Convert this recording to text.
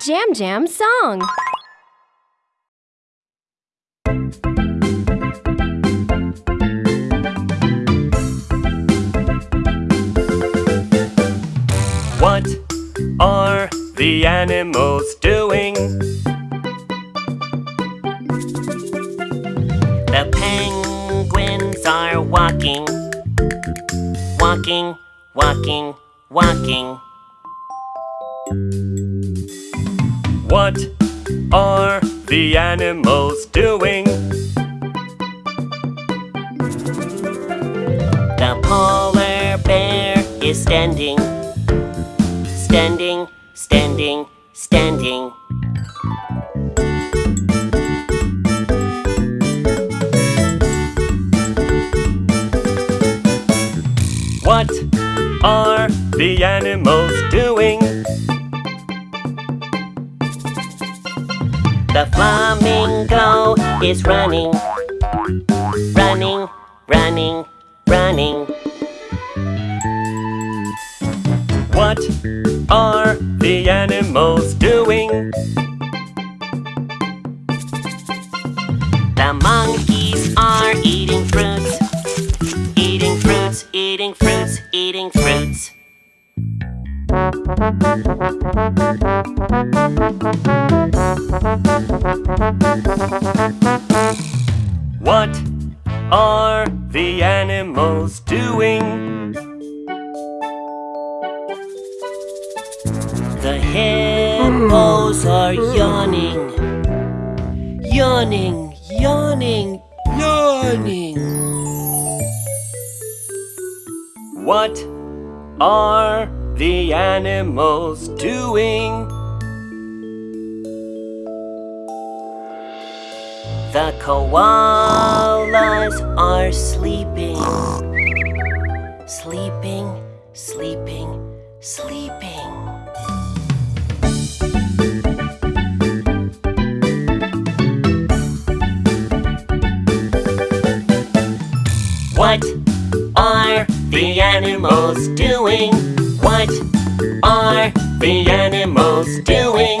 Jam Jam song. What are the animals doing? The penguins are walking, walking, walking, walking. What are the animals doing? The polar bear is standing, standing, standing, standing. What are the animals doing? The flamingo is running, running, running, running. What are the animals doing? The monkeys are eating fruits, eating fruits, eating fruits, eating fruits. What are the animals doing? The hippos are yawning, yawning, yawning, yawning. What are the animals doing? The koalas are sleeping, sleeping, sleeping, sleeping. What are the animals doing? What are the animals doing?